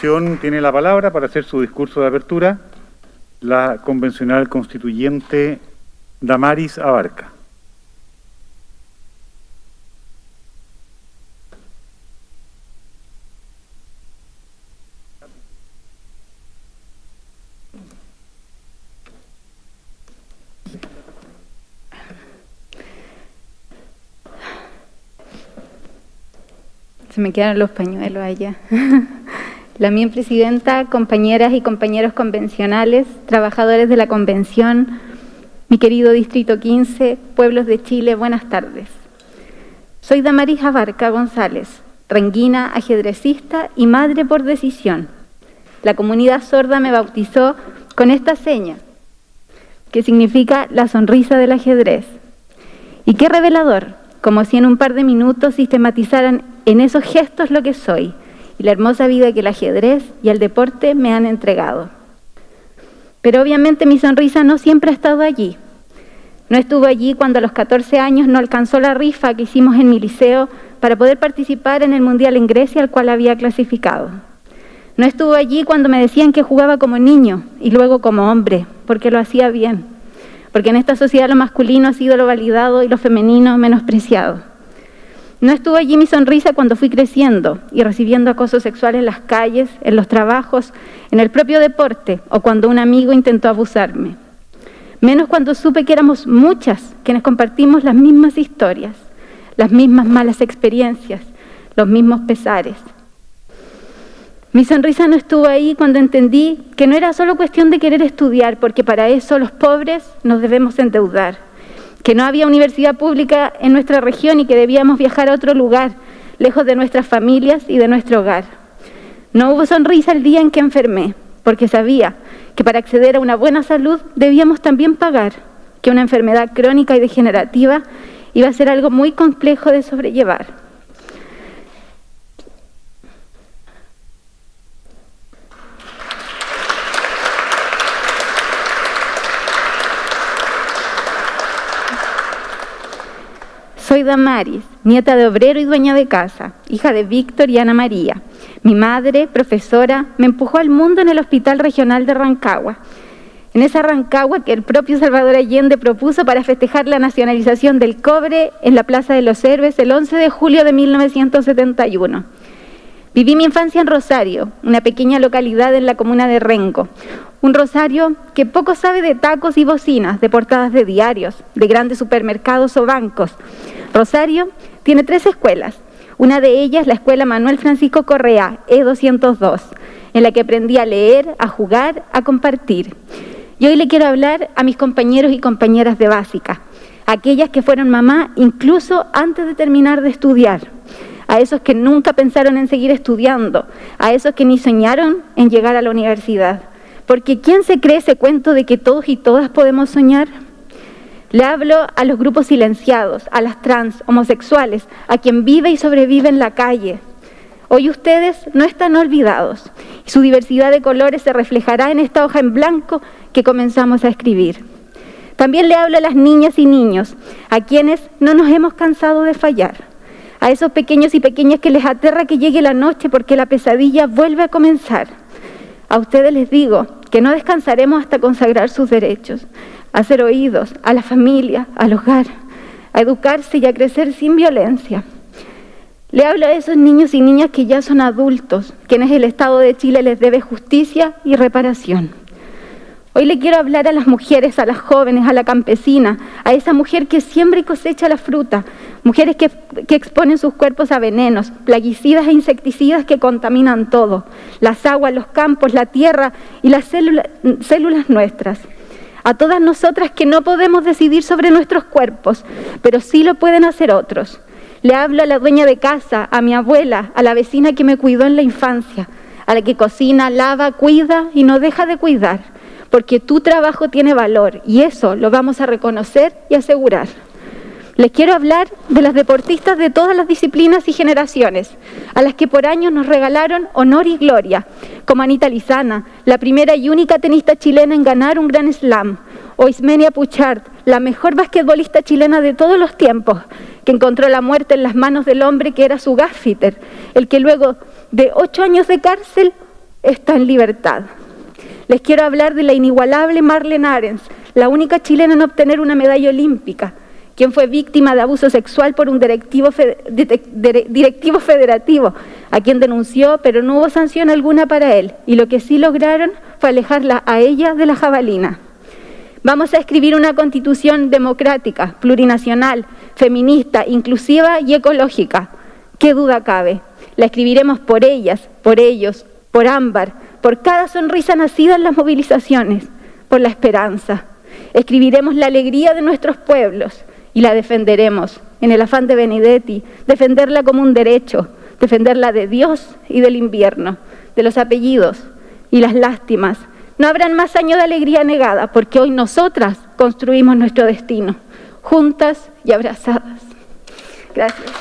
Tiene la palabra para hacer su discurso de apertura la convencional constituyente Damaris Abarca. Se me quedaron los pañuelos allá. La mía presidenta, compañeras y compañeros convencionales, trabajadores de la convención, mi querido Distrito 15, pueblos de Chile, buenas tardes. Soy Damaris Abarca González, renguina, ajedrecista y madre por decisión. La comunidad sorda me bautizó con esta seña, que significa la sonrisa del ajedrez. Y qué revelador, como si en un par de minutos sistematizaran en esos gestos lo que soy y la hermosa vida que el ajedrez y el deporte me han entregado. Pero obviamente mi sonrisa no siempre ha estado allí. No estuvo allí cuando a los 14 años no alcanzó la rifa que hicimos en mi liceo para poder participar en el Mundial en Grecia al cual había clasificado. No estuvo allí cuando me decían que jugaba como niño y luego como hombre, porque lo hacía bien. Porque en esta sociedad lo masculino ha sido lo validado y lo femenino menospreciado. No estuvo allí mi sonrisa cuando fui creciendo y recibiendo acoso sexual en las calles, en los trabajos, en el propio deporte o cuando un amigo intentó abusarme. Menos cuando supe que éramos muchas quienes compartimos las mismas historias, las mismas malas experiencias, los mismos pesares. Mi sonrisa no estuvo ahí cuando entendí que no era solo cuestión de querer estudiar, porque para eso los pobres nos debemos endeudar que no había universidad pública en nuestra región y que debíamos viajar a otro lugar, lejos de nuestras familias y de nuestro hogar. No hubo sonrisa el día en que enfermé, porque sabía que para acceder a una buena salud debíamos también pagar, que una enfermedad crónica y degenerativa iba a ser algo muy complejo de sobrellevar. Soy Damaris, nieta de obrero y dueña de casa, hija de Víctor y Ana María. Mi madre, profesora, me empujó al mundo en el Hospital Regional de Rancagua. En esa Rancagua que el propio Salvador Allende propuso para festejar la nacionalización del cobre en la Plaza de los Héroes el 11 de julio de 1971. Viví mi infancia en Rosario, una pequeña localidad en la comuna de Renco. Un Rosario que poco sabe de tacos y bocinas, de portadas de diarios, de grandes supermercados o bancos. Rosario tiene tres escuelas. Una de ellas, la Escuela Manuel Francisco Correa, E202, en la que aprendí a leer, a jugar, a compartir. Y hoy le quiero hablar a mis compañeros y compañeras de básica, aquellas que fueron mamá incluso antes de terminar de estudiar a esos que nunca pensaron en seguir estudiando, a esos que ni soñaron en llegar a la universidad. Porque ¿quién se cree ese cuento de que todos y todas podemos soñar? Le hablo a los grupos silenciados, a las trans, homosexuales, a quien vive y sobrevive en la calle. Hoy ustedes no están olvidados su diversidad de colores se reflejará en esta hoja en blanco que comenzamos a escribir. También le hablo a las niñas y niños, a quienes no nos hemos cansado de fallar a esos pequeños y pequeñas que les aterra que llegue la noche porque la pesadilla vuelve a comenzar. A ustedes les digo que no descansaremos hasta consagrar sus derechos, a ser oídos, a la familia, al hogar, a educarse y a crecer sin violencia. Le hablo a esos niños y niñas que ya son adultos, quienes el Estado de Chile les debe justicia y reparación. Hoy le quiero hablar a las mujeres, a las jóvenes, a la campesina, a esa mujer que siembra y cosecha la fruta, mujeres que, exponen sus cuerpos a venenos, plaguicidas e insecticidas que contaminan todo, las aguas, los campos, la tierra y las células nuestras. A todas nosotras que no podemos decidir sobre nuestros cuerpos, pero sí lo pueden hacer otros. Le hablo a la dueña de casa, a mi abuela, a la vecina que me cuidó en la infancia, a la que cocina, lava, cuida y no deja de cuidar porque tu trabajo tiene valor y eso lo vamos a reconocer y asegurar. Les quiero hablar de las deportistas de todas las disciplinas y generaciones, a las que por años nos regalaron honor y gloria, como Anita Lizana, la primera y única tenista chilena en ganar un gran slam, o Ismenia Puchard, la mejor basquetbolista chilena de todos los tiempos, que encontró la muerte en las manos del hombre que era su gaffiter, el que luego de ocho años de cárcel está en libertad. Les quiero hablar de la inigualable Marlene Arens, la única chilena en obtener una medalla olímpica, quien fue víctima de abuso sexual por un directivo, directivo federativo, a quien denunció, pero no hubo sanción alguna para él. Y lo que sí lograron fue alejarla a ella de la jabalina. Vamos a escribir una constitución democrática, plurinacional, feminista, inclusiva y ecológica. ¿Qué duda cabe? La escribiremos por ellas, por ellos, por Ámbar, por cada sonrisa nacida en las movilizaciones, por la esperanza. Escribiremos la alegría de nuestros pueblos, y la defenderemos en el afán de Benedetti, defenderla como un derecho, defenderla de Dios y del invierno, de los apellidos y las lástimas. No habrán más años de alegría negada, porque hoy nosotras construimos nuestro destino, juntas y abrazadas. Gracias.